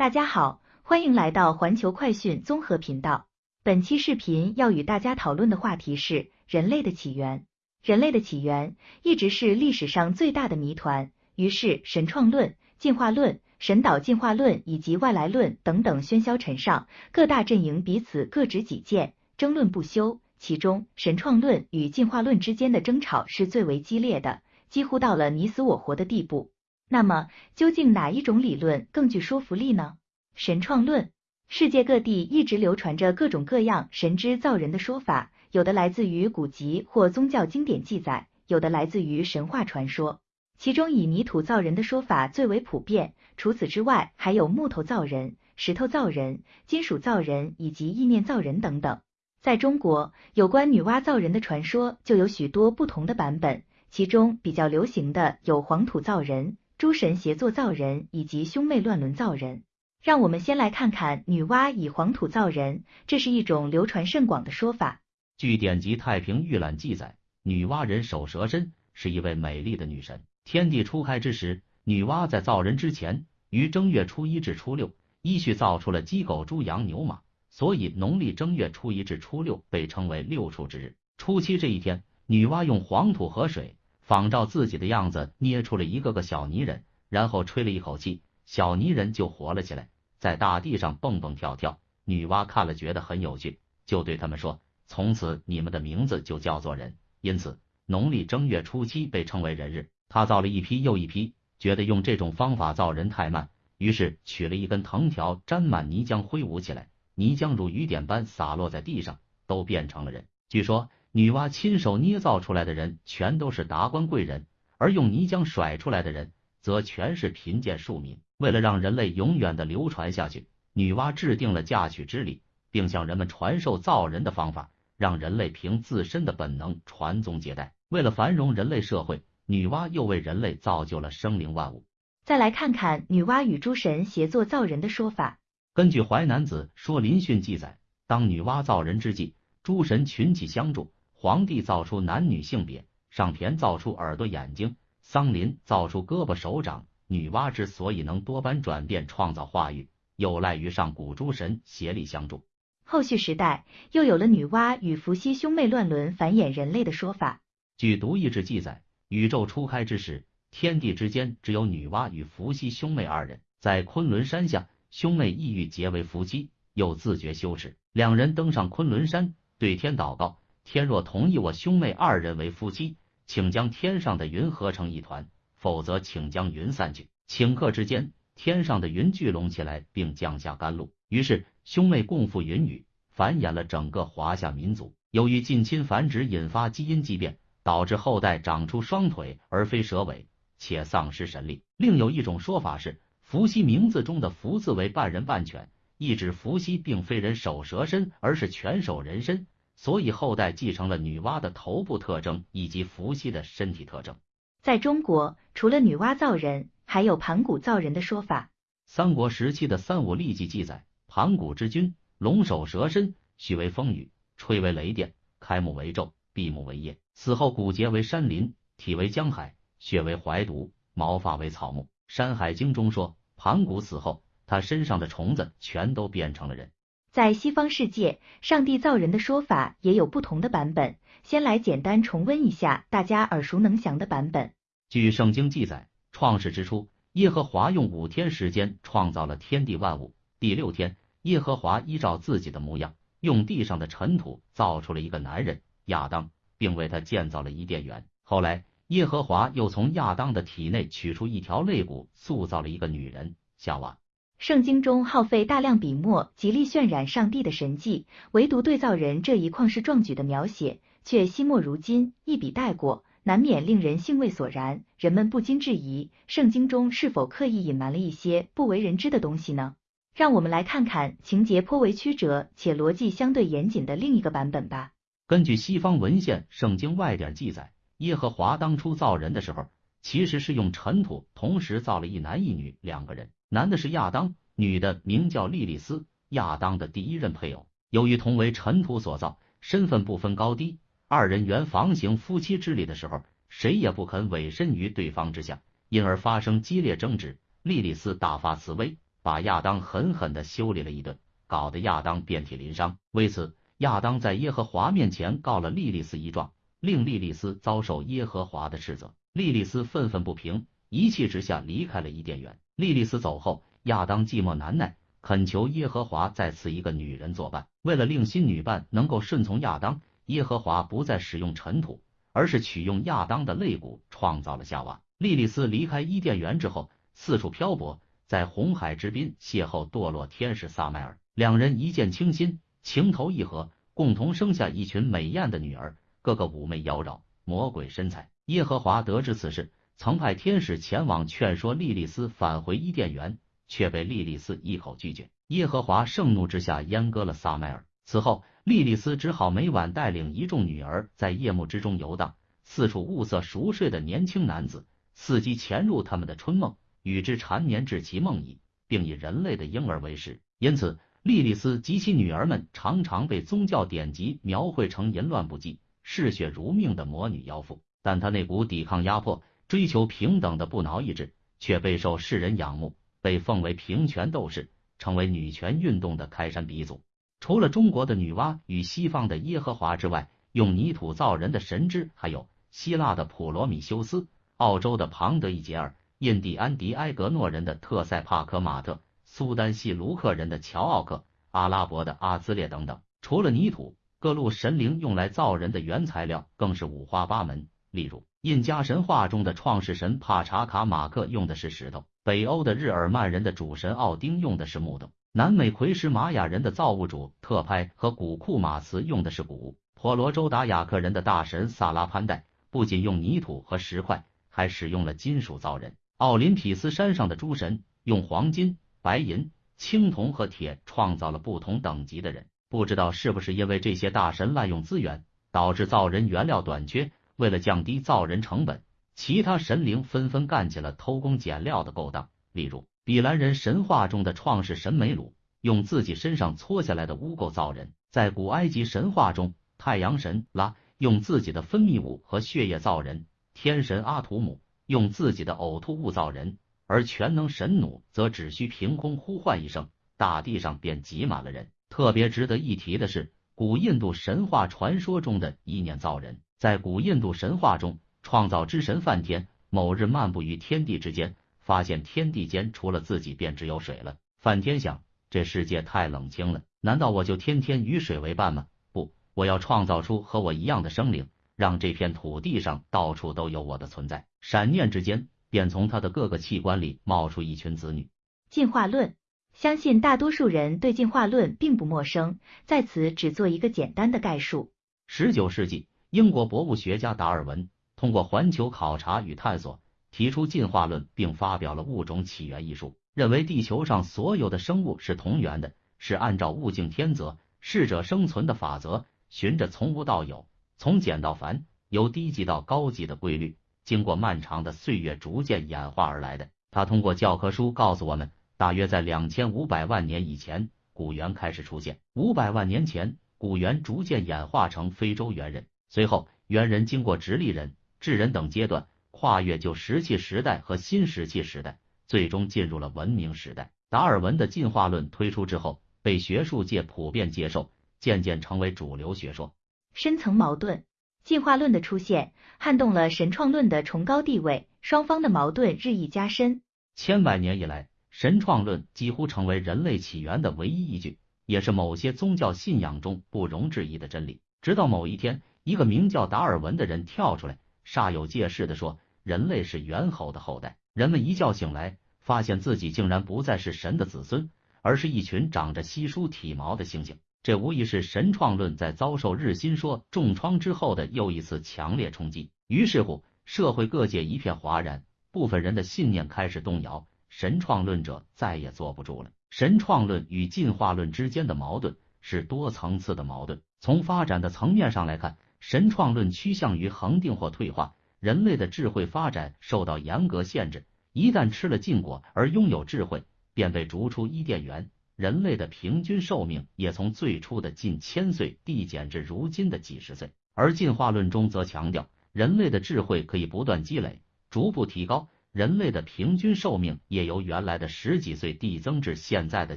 大家好，欢迎来到环球快讯综合频道。本期视频要与大家讨论的话题是人类的起源。人类的起源一直是历史上最大的谜团，于是神创论、进化论、神导进化论以及外来论等等喧嚣尘上，各大阵营彼此各执己见，争论不休。其中，神创论与进化论之间的争吵是最为激烈的。几乎到了你死我活的地步。那么，究竟哪一种理论更具说服力呢？神创论，世界各地一直流传着各种各样神之造人的说法，有的来自于古籍或宗教经典记载，有的来自于神话传说。其中以泥土造人的说法最为普遍，除此之外，还有木头造人、石头造人、金属造人以及意念造人等等。在中国，有关女娲造人的传说就有许多不同的版本。其中比较流行的有黄土造人、诸神协作造人以及兄妹乱伦造人。让我们先来看看女娲以黄土造人，这是一种流传甚广的说法。据典籍《太平御览》记载，女娲人首蛇身，是一位美丽的女神。天地初开之时，女娲在造人之前，于正月初一至初六依序造出了鸡、狗、猪、羊、牛、马，所以农历正月初一至初六被称为六畜之日。初七这一天，女娲用黄土和水。仿照自己的样子捏出了一个个小泥人，然后吹了一口气，小泥人就活了起来，在大地上蹦蹦跳跳。女娲看了觉得很有趣，就对他们说：“从此你们的名字就叫做人。”因此，农历正月初七被称为人日。他造了一批又一批，觉得用这种方法造人太慢，于是取了一根藤条，沾满泥浆挥舞起来，泥浆如雨点般洒落在地上，都变成了人。据说。女娲亲手捏造出来的人全都是达官贵人，而用泥浆甩出来的人则全是贫贱庶民。为了让人类永远的流传下去，女娲制定了嫁娶之礼，并向人们传授造人的方法，让人类凭自身的本能传宗接代。为了繁荣人类社会，女娲又为人类造就了生灵万物。再来看看女娲与诸神协作造人的说法。根据《淮南子·说林训》记载，当女娲造人之际，诸神群起相助。黄帝造出男女性别，上田造出耳朵眼睛，桑林造出胳膊手掌。女娲之所以能多般转变创造化育，有赖于上古诸神协力相助。后续时代又有了女娲与伏羲兄妹乱伦繁衍人类的说法。据《独异志》记载，宇宙初开之时，天地之间只有女娲与伏羲兄妹二人，在昆仑山下，兄妹意欲结为夫妻，又自觉羞耻，两人登上昆仑山，对天祷告。天若同意我兄妹二人为夫妻，请将天上的云合成一团；否则，请将云散去。顷刻之间，天上的云聚拢起来，并降下甘露。于是，兄妹共赴云雨，繁衍了整个华夏民族。由于近亲繁殖引发基因畸变，导致后代长出双腿而非蛇尾，且丧失神力。另有一种说法是，伏羲名字中的“伏”字为半人半犬，意指伏羲并非人首蛇身，而是犬首人身。所以后代继承了女娲的头部特征以及伏羲的身体特征。在中国，除了女娲造人，还有盘古造人的说法。三国时期的《三五历记》记载，盘古之君，龙首蛇身，须为风雨，吹为雷电，开目为昼，闭目为夜。死后骨节为山林，体为江海，血为怀毒，毛发为草木。《山海经》中说，盘古死后，他身上的虫子全都变成了人。在西方世界，上帝造人的说法也有不同的版本。先来简单重温一下大家耳熟能详的版本。据圣经记载，创世之初，耶和华用五天时间创造了天地万物。第六天，耶和华依照自己的模样，用地上的尘土造出了一个男人亚当，并为他建造了伊甸园。后来，耶和华又从亚当的体内取出一条肋骨，塑造了一个女人夏娃。圣经中耗费大量笔墨，极力渲染上帝的神迹，唯独对造人这一旷世壮举的描写，却惜墨如金，一笔带过，难免令人兴味索然。人们不禁质疑，圣经中是否刻意隐瞒了一些不为人知的东西呢？让我们来看看情节颇为曲折且逻辑相对严谨的另一个版本吧。根据西方文献《圣经外典》记载，耶和华当初造人的时候，其实是用尘土同时造了一男一女两个人。男的是亚当，女的名叫莉莉丝，亚当的第一任配偶。由于同为尘土所造，身份不分高低，二人原房行夫妻之礼的时候，谁也不肯委身于对方之下，因而发生激烈争执。莉莉丝大发慈悲，把亚当狠狠的修理了一顿，搞得亚当遍体鳞伤。为此，亚当在耶和华面前告了莉莉丝一状，令莉莉丝遭受耶和华的斥责。莉莉丝愤愤不平，一气之下离开了伊甸园。莉莉丝走后，亚当寂寞难耐，恳求耶和华再赐一个女人作伴。为了令新女伴能够顺从亚当，耶和华不再使用尘土，而是取用亚当的肋骨创造了夏娃。莉莉丝离开伊甸园之后，四处漂泊，在红海之滨邂逅堕落天使撒麦尔，两人一见倾心。情投意合，共同生下一群美艳的女儿，个个妩媚妖娆，魔鬼身材。耶和华得知此事，曾派天使前往劝说莉莉丝返回伊甸园，却被莉莉丝一口拒绝。耶和华盛怒之下阉割了撒麦尔。此后，莉莉丝只好每晚带领一众女儿在夜幕之中游荡，四处物色熟睡的年轻男子，伺机潜入他们的春梦，与之缠绵至其梦矣，并以人类的婴儿为食。因此。莉莉丝及其女儿们常常被宗教典籍描绘成淫乱不羁、嗜血如命的魔女妖妇，但她那股抵抗压迫、追求平等的不挠意志，却备受世人仰慕，被奉为平权斗士，成为女权运动的开山鼻祖。除了中国的女娲与西方的耶和华之外，用泥土造人的神祗还有希腊的普罗米修斯、澳洲的庞德伊杰尔、印第安迪埃格诺人的特塞帕科马特。苏丹系卢克人的乔奥克、阿拉伯的阿兹列等等，除了泥土，各路神灵用来造人的原材料更是五花八门。例如，印加神话中的创世神帕查卡马克用的是石头，北欧的日耳曼人的主神奥丁用的是木头，南美奎什玛雅人的造物主特拍和古库马茨用的是骨，婆罗洲达雅克人的大神萨拉潘代不仅用泥土和石块，还使用了金属造人。奥林匹斯山上的诸神用黄金。白银、青铜和铁创造了不同等级的人，不知道是不是因为这些大神滥用资源，导致造人原料短缺。为了降低造人成本，其他神灵纷纷干起了偷工减料的勾当。例如，比兰人神话中的创世神梅鲁用自己身上搓下来的污垢造人；在古埃及神话中，太阳神拉用自己的分泌物和血液造人；天神阿图姆用自己的呕吐物造人。而全能神弩则只需凭空呼唤一声，大地上便挤满了人。特别值得一提的是，古印度神话传说中的意念造人。在古印度神话中，创造之神梵天某日漫步于天地之间，发现天地间除了自己便只有水了。梵天想，这世界太冷清了，难道我就天天与水为伴吗？不，我要创造出和我一样的生灵，让这片土地上到处都有我的存在。闪念之间。便从他的各个器官里冒出一群子女。进化论，相信大多数人对进化论并不陌生，在此只做一个简单的概述。十九世纪，英国博物学家达尔文通过环球考察与探索，提出进化论，并发表了《物种起源》一书，认为地球上所有的生物是同源的，是按照物竞天择、适者生存的法则，循着从无到有、从简到繁、由低级到高级的规律。经过漫长的岁月逐渐演化而来的。他通过教科书告诉我们，大约在两千五百万年以前，古猿开始出现。五百万年前，古猿逐渐演化成非洲猿人，随后猿人经过直立人、智人等阶段，跨越旧石器时代和新石器时代，最终进入了文明时代。达尔文的进化论推出之后，被学术界普遍接受，渐渐成为主流学说。深层矛盾。进化论的出现撼动了神创论的崇高地位，双方的矛盾日益加深。千百年以来，神创论几乎成为人类起源的唯一依据，也是某些宗教信仰中不容置疑的真理。直到某一天，一个名叫达尔文的人跳出来，煞有介事的说人类是猿猴的后代。人们一觉醒来，发现自己竟然不再是神的子孙，而是一群长着稀疏体毛的猩猩。这无疑是神创论在遭受日心说重创之后的又一次强烈冲击。于是乎，社会各界一片哗然，部分人的信念开始动摇，神创论者再也坐不住了。神创论与进化论之间的矛盾是多层次的矛盾。从发展的层面上来看，神创论趋向于恒定或退化，人类的智慧发展受到严格限制，一旦吃了禁果而拥有智慧，便被逐出伊甸园。人类的平均寿命也从最初的近千岁递减至如今的几十岁，而进化论中则强调人类的智慧可以不断积累，逐步提高，人类的平均寿命也由原来的十几岁递增至现在的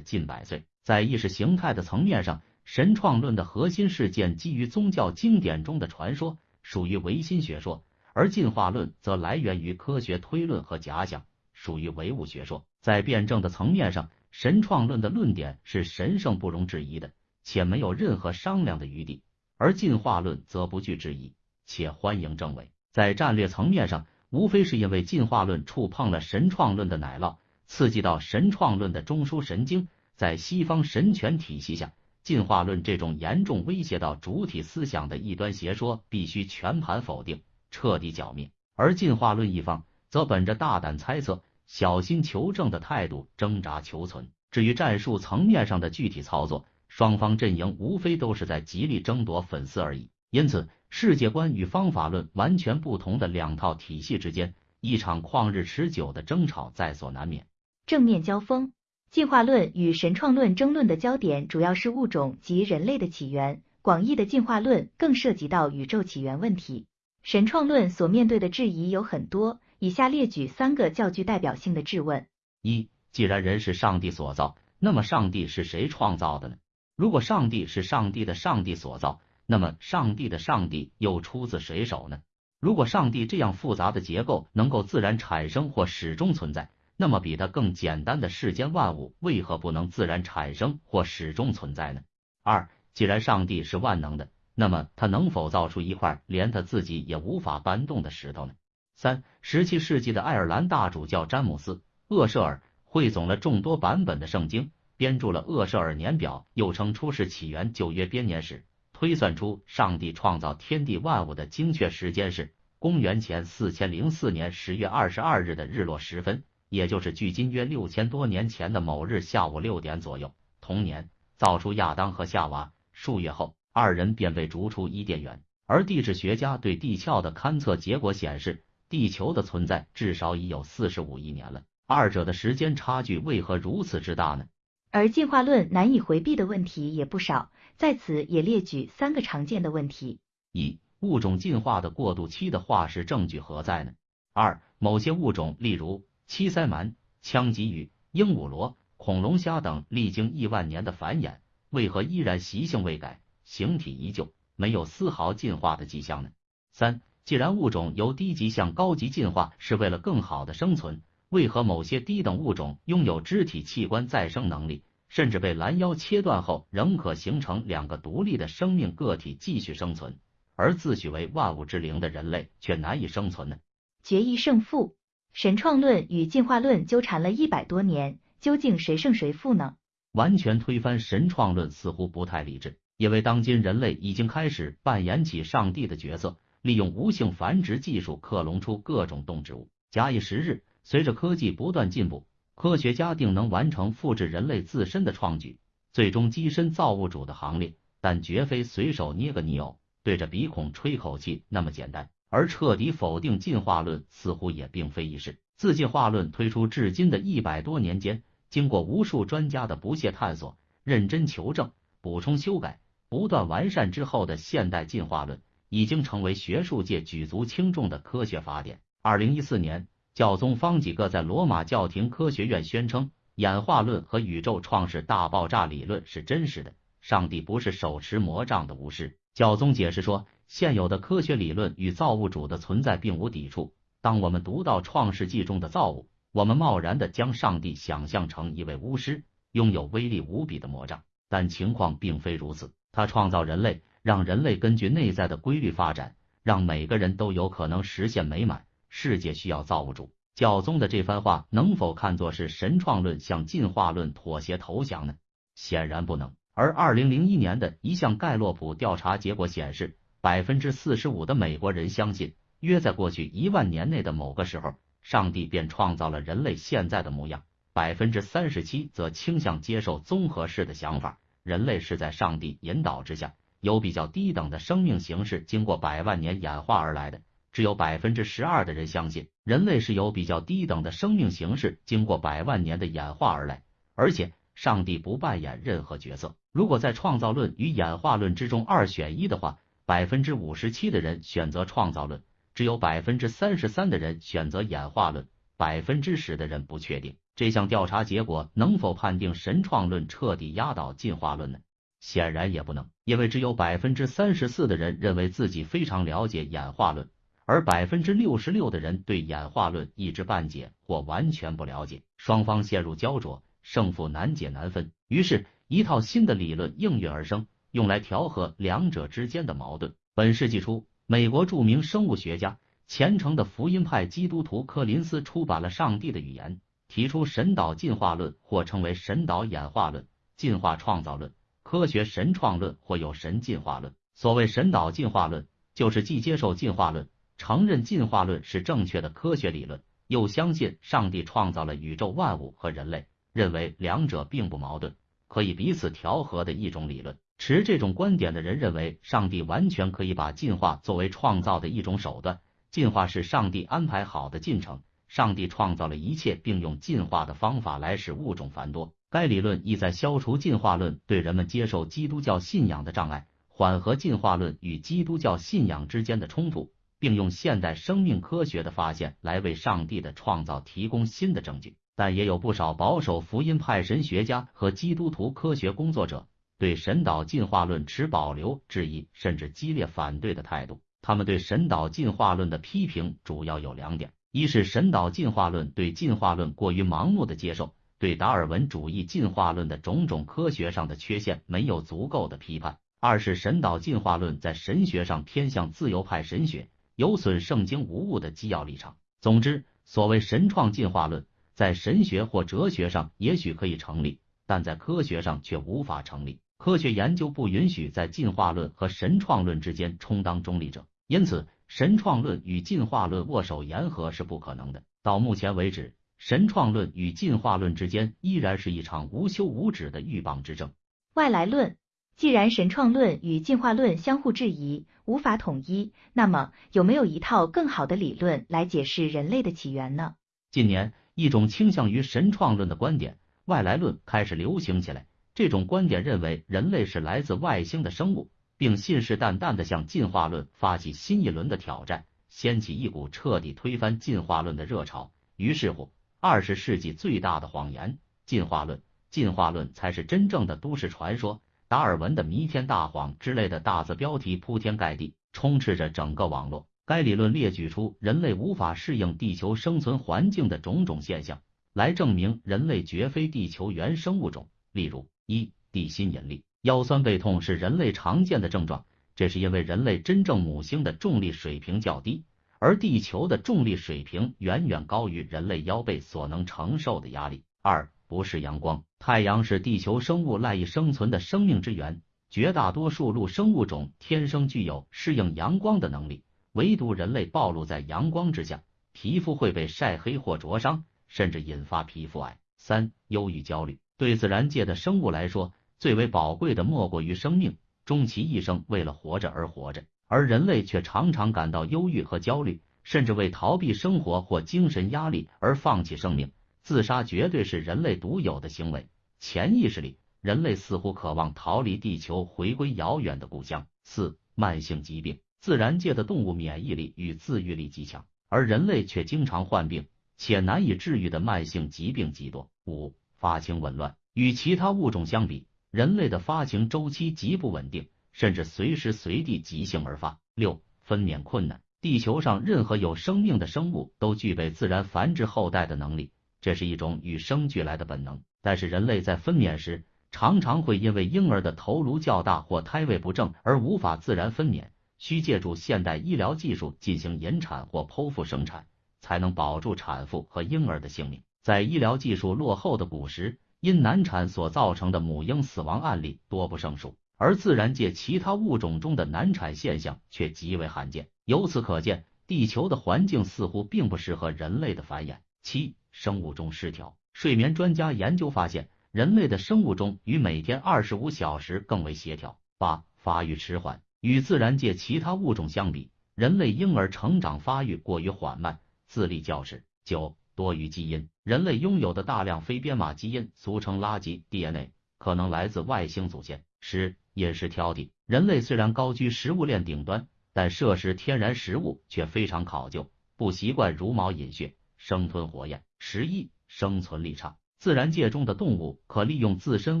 近百岁。在意识形态的层面上，神创论的核心事件基于宗教经典中的传说，属于唯心学说；而进化论则来源于科学推论和假想，属于唯物学说。在辩证的层面上，神创论的论点是神圣不容置疑的，且没有任何商量的余地；而进化论则不惧质疑，且欢迎证伪。在战略层面上，无非是因为进化论触碰了神创论的奶酪，刺激到神创论的中枢神经。在西方神权体系下，进化论这种严重威胁到主体思想的异端邪说必须全盘否定，彻底剿灭。而进化论一方则本着大胆猜测、小心求证的态度挣扎求存。至于战术层面上的具体操作，双方阵营无非都是在极力争夺粉丝而已。因此，世界观与方法论完全不同的两套体系之间，一场旷日持久的争吵在所难免。正面交锋。进化论与神创论争论的焦点主要是物种及人类的起源，广义的进化论更涉及到宇宙起源问题。神创论所面对的质疑有很多，以下列举三个较具代表性的质问：一、既然人是上帝所造，那么上帝是谁创造的呢？如果上帝是上帝的上帝所造，那么上帝的上帝又出自谁手呢？如果上帝这样复杂的结构能够自然产生或始终存在？那么，比它更简单的世间万物为何不能自然产生或始终存在呢？二，既然上帝是万能的，那么他能否造出一块连他自己也无法搬动的石头呢？三，十七世纪的爱尔兰大主教詹姆斯·厄舍尔汇总了众多版本的圣经，编著了《厄舍尔年表》，又称《出世起源旧约编年史》，推算出上帝创造天地万物的精确时间是公元前四千零四年十月二十二日的日落时分。也就是距今约六千多年前的某日下午六点左右，同年造出亚当和夏娃。数月后，二人便被逐出伊甸园。而地质学家对地壳的勘测结果显示，地球的存在至少已有四十五亿年了。二者的时间差距为何如此之大呢？而进化论难以回避的问题也不少，在此也列举三个常见的问题：一、物种进化的过渡期的化石证据何在呢？二、某些物种，例如七鳃鳗、枪鲫鱼、鹦鹉螺、恐龙虾等历经亿万年的繁衍，为何依然习性未改，形体依旧，没有丝毫进化的迹象呢？三，既然物种由低级向高级进化是为了更好的生存，为何某些低等物种拥有肢体器官再生能力，甚至被拦腰切断后仍可形成两个独立的生命个体继续生存，而自诩为万物之灵的人类却难以生存呢？决一胜负。神创论与进化论纠缠了一百多年，究竟谁胜谁负呢？完全推翻神创论似乎不太理智，因为当今人类已经开始扮演起上帝的角色，利用无性繁殖技术克隆出各种动植物。假以时日，随着科技不断进步，科学家定能完成复制人类自身的创举，最终跻身造物主的行列。但绝非随手捏个泥偶，对着鼻孔吹口气那么简单。而彻底否定进化论似乎也并非易事。自进化论推出至今的一百多年间，经过无数专家的不懈探索、认真求证、补充修改、不断完善之后的现代进化论，已经成为学术界举足轻重的科学法典。二零一四年，教宗方几个在罗马教廷科学院宣称，演化论和宇宙创始大爆炸理论是真实的，上帝不是手持魔杖的巫师。教宗解释说。现有的科学理论与造物主的存在并无抵触。当我们读到《创世纪》中的造物，我们贸然的将上帝想象成一位巫师，拥有威力无比的魔杖。但情况并非如此。他创造人类，让人类根据内在的规律发展，让每个人都有可能实现美满。世界需要造物主。教宗的这番话能否看作是神创论向进化论妥协投降呢？显然不能。而二零零一年的一项盖洛普调查结果显示。百分之四十五的美国人相信，约在过去一万年内的某个时候，上帝便创造了人类现在的模样。百分之三十七则倾向接受综合式的想法，人类是在上帝引导之下，由比较低等的生命形式经过百万年演化而来的。只有百分之十二的人相信，人类是由比较低等的生命形式经过百万年的演化而来，而且上帝不扮演任何角色。如果在创造论与演化论之中二选一的话，百分之五十七的人选择创造论，只有百分之三十三的人选择演化论，百。分之十的人不确定。这项调查结果能否判定神创论彻底压倒进化论呢？显然也不能，因为只有百分之三十四的人认为自己非常了解演化论，而百分之六十六的人对演化论一知半解或完全不了解。双方陷入焦灼，胜负难解难分。于是，一套新的理论应运而生，用来调和两者之间的矛盾。本世纪初，美国著名生物学家、虔诚的福音派基督徒柯林斯出版了《上帝的语言》。提出神导进化论，或称为神导演化论、进化创造论、科学神创论，或有神进化论。所谓神导进化论，就是既接受进化论，承认进化论是正确的科学理论，又相信上帝创造了宇宙万物和人类，认为两者并不矛盾，可以彼此调和的一种理论。持这种观点的人认为，上帝完全可以把进化作为创造的一种手段，进化是上帝安排好的进程。上帝创造了一切，并用进化的方法来使物种繁多。该理论意在消除进化论对人们接受基督教信仰的障碍，缓和进化论与基督教信仰之间的冲突，并用现代生命科学的发现来为上帝的创造提供新的证据。但也有不少保守福音派神学家和基督徒科学工作者对神导进化论持保留、质疑甚至激烈反对的态度。他们对神导进化论的批评主要有两点。一是神导进化论对进化论过于盲目的接受，对达尔文主义进化论的种种科学上的缺陷没有足够的批判；二是神导进化论在神学上偏向自由派神学，有损圣经无误的基要立场。总之，所谓神创进化论在神学或哲学上也许可以成立，但在科学上却无法成立。科学研究不允许在进化论和神创论之间充当中立者，因此。神创论与进化论握手言和是不可能的。到目前为止，神创论与进化论之间依然是一场无休无止的鹬蚌之争。外来论，既然神创论与进化论相互质疑，无法统一，那么有没有一套更好的理论来解释人类的起源呢？近年，一种倾向于神创论的观点——外来论开始流行起来。这种观点认为人类是来自外星的生物。并信誓旦旦地向进化论发起新一轮的挑战，掀起一股彻底推翻进化论的热潮。于是乎，二十世纪最大的谎言——进化论，进化论才是真正的都市传说，达尔文的弥天大谎之类的大字标题铺天盖地，充斥着整个网络。该理论列举出人类无法适应地球生存环境的种种现象，来证明人类绝非地球原生物种。例如，一地心引力。腰酸背痛是人类常见的症状，这是因为人类真正母星的重力水平较低，而地球的重力水平远远高于人类腰背所能承受的压力。二，不是阳光，太阳是地球生物赖以生存的生命之源，绝大多数陆生物种天生具有适应阳光的能力，唯独人类暴露在阳光之下，皮肤会被晒黑或灼伤，甚至引发皮肤癌。三，忧郁焦虑，对自然界的生物来说。最为宝贵的莫过于生命，终其一生为了活着而活着，而人类却常常感到忧郁和焦虑，甚至为逃避生活或精神压力而放弃生命。自杀绝对是人类独有的行为，潜意识里，人类似乎渴望逃离地球，回归遥远的故乡。四、慢性疾病，自然界的动物免疫力与自愈力极强，而人类却经常患病，且难以治愈的慢性疾病极多。五、发情紊乱，与其他物种相比。人类的发情周期极不稳定，甚至随时随地即兴而发。六、分娩困难。地球上任何有生命的生物都具备自然繁殖后代的能力，这是一种与生俱来的本能。但是人类在分娩时，常常会因为婴儿的头颅较大或胎位不正而无法自然分娩，需借助现代医疗技术进行引产或剖腹生产，才能保住产妇和婴儿的性命。在医疗技术落后的古时，因难产所造成的母婴死亡案例多不胜数，而自然界其他物种中的难产现象却极为罕见。由此可见，地球的环境似乎并不适合人类的繁衍。七、生物钟失调。睡眠专家研究发现，人类的生物钟与每天二十五小时更为协调。八、发育迟缓。与自然界其他物种相比，人类婴儿成长发育过于缓慢，自立较迟。九、多余基因。人类拥有的大量非编码基因，俗称垃圾 DNA，可能来自外星祖先。十、饮食挑剔。人类虽然高居食物链顶端，但摄食天然食物却非常考究，不习惯茹毛饮血，生吞火焰。十一、生存力差。自然界中的动物可利用自身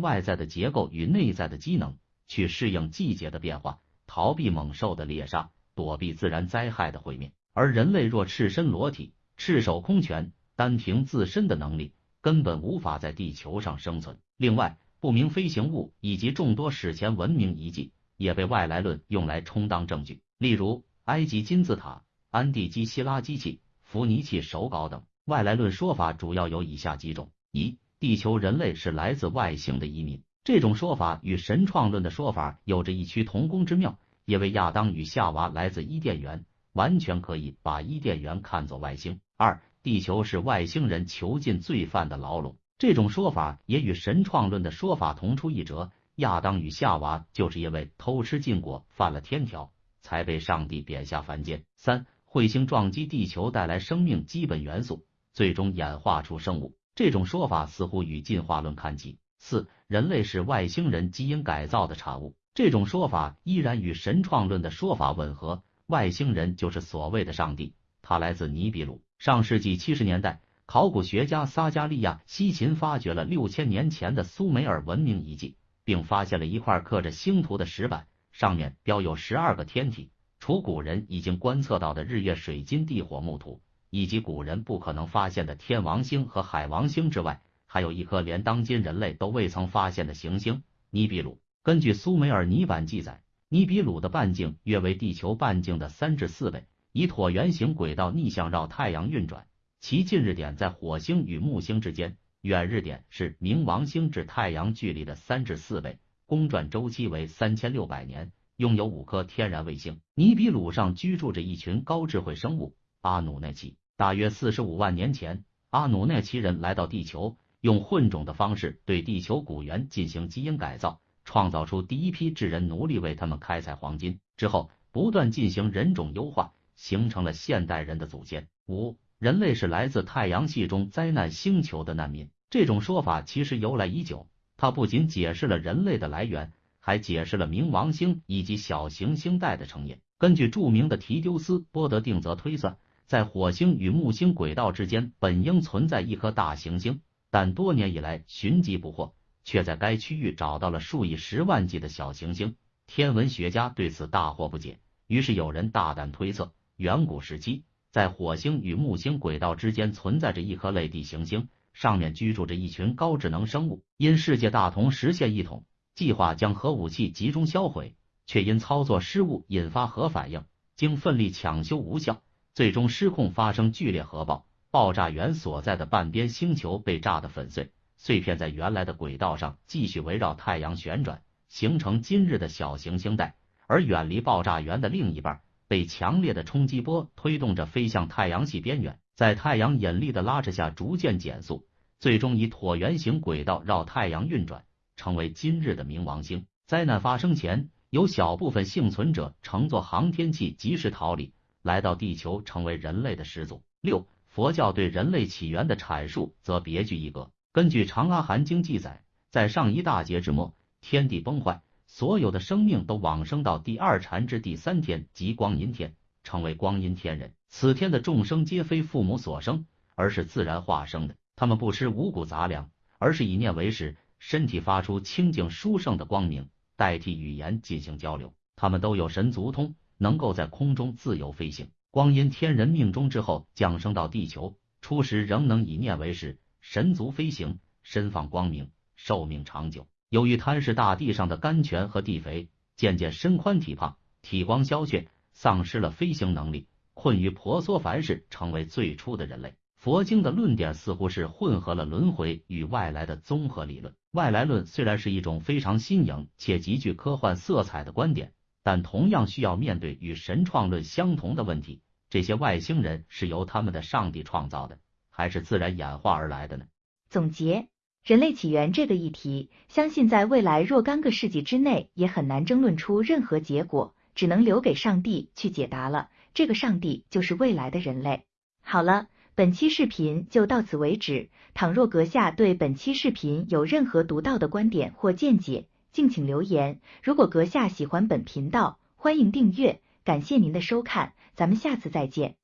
外在的结构与内在的机能，去适应季节的变化，逃避猛兽的猎杀，躲避自然灾害的毁灭。而人类若赤身裸体、赤手空拳，单凭自身的能力，根本无法在地球上生存。另外，不明飞行物以及众多史前文明遗迹也被外来论用来充当证据，例如埃及金字塔、安地基希拉机器、伏尼契手稿等。外来论说法主要有以下几种：一、地球人类是来自外星的移民，这种说法与神创论的说法有着异曲同工之妙，因为亚当与夏娃来自伊甸园。完全可以把伊甸园看作外星。二，地球是外星人囚禁罪犯的牢笼，这种说法也与神创论的说法同出一辙。亚当与夏娃就是因为偷吃禁果犯了天条，才被上帝贬下凡间。三，彗星撞击地球带来生命基本元素，最终演化出生物，这种说法似乎与进化论看齐。四，人类是外星人基因改造的产物，这种说法依然与神创论的说法吻合。外星人就是所谓的上帝，他来自尼比鲁。上世纪七十年代，考古学家撒加利亚西秦发掘了六千年前的苏美尔文明遗迹，并发现了一块刻着星图的石板，上面标有十二个天体。除古人已经观测到的日月水金地火木土，以及古人不可能发现的天王星和海王星之外，还有一颗连当今人类都未曾发现的行星——尼比鲁。根据苏美尔泥板记载。尼比鲁的半径约为地球半径的三至四倍，以椭圆形轨道逆向绕太阳运转，其近日点在火星与木星之间，远日点是冥王星至太阳距离的三至四倍，公转周期为三千六百年，拥有五颗天然卫星。尼比鲁上居住着一群高智慧生物阿努奈奇。大约四十五万年前，阿努奈奇人来到地球，用混种的方式对地球古猿进行基因改造。创造出第一批智人奴隶，为他们开采黄金之后，不断进行人种优化，形成了现代人的祖先。五，人类是来自太阳系中灾难星球的难民。这种说法其实由来已久，它不仅解释了人类的来源，还解释了冥王星以及小行星带的成因。根据著名的提丢斯波德定则推算，在火星与木星轨道之间本应存在一颗大行星，但多年以来寻迹不获。却在该区域找到了数以十万计的小行星，天文学家对此大惑不解。于是有人大胆推测，远古时期在火星与木星轨道之间存在着一颗类地行星，上面居住着一群高智能生物。因世界大同实现一统，计划将核武器集中销毁，却因操作失误引发核反应，经奋力抢修无效，最终失控发生剧烈核爆，爆炸源所在的半边星球被炸得粉碎。碎片在原来的轨道上继续围绕太阳旋转，形成今日的小行星带，而远离爆炸源的另一半被强烈的冲击波推动着飞向太阳系边缘，在太阳引力的拉扯下逐渐减速，最终以椭圆形轨道绕太阳运转，成为今日的冥王星。灾难发生前，有小部分幸存者乘坐航天器及时逃离，来到地球成为人类的始祖。六，佛教对人类起源的阐述则别具一格。根据《长阿含经》记载，在上一大劫之末，天地崩坏，所有的生命都往生到第二禅之第三天即光阴天，成为光阴天人。此天的众生皆非父母所生，而是自然化生的。他们不吃五谷杂粮，而是以念为食，身体发出清净殊胜的光明，代替语言进行交流。他们都有神足通，能够在空中自由飞行。光阴天人命中之后，降生到地球，初时仍能以念为食。神足飞行，身放光明，寿命长久。由于贪食大地上的甘泉和地肥，渐渐身宽体胖，体光消却，丧失了飞行能力，困于婆娑凡世，成为最初的人类。佛经的论点似乎是混合了轮回与外来的综合理论。外来论虽然是一种非常新颖且极具科幻色彩的观点，但同样需要面对与神创论相同的问题：这些外星人是由他们的上帝创造的。还是自然演化而来的呢？总结人类起源这个议题，相信在未来若干个世纪之内也很难争论出任何结果，只能留给上帝去解答了。这个上帝就是未来的人类。好了，本期视频就到此为止。倘若阁下对本期视频有任何独到的观点或见解，敬请留言。如果阁下喜欢本频道，欢迎订阅。感谢您的收看，咱们下次再见。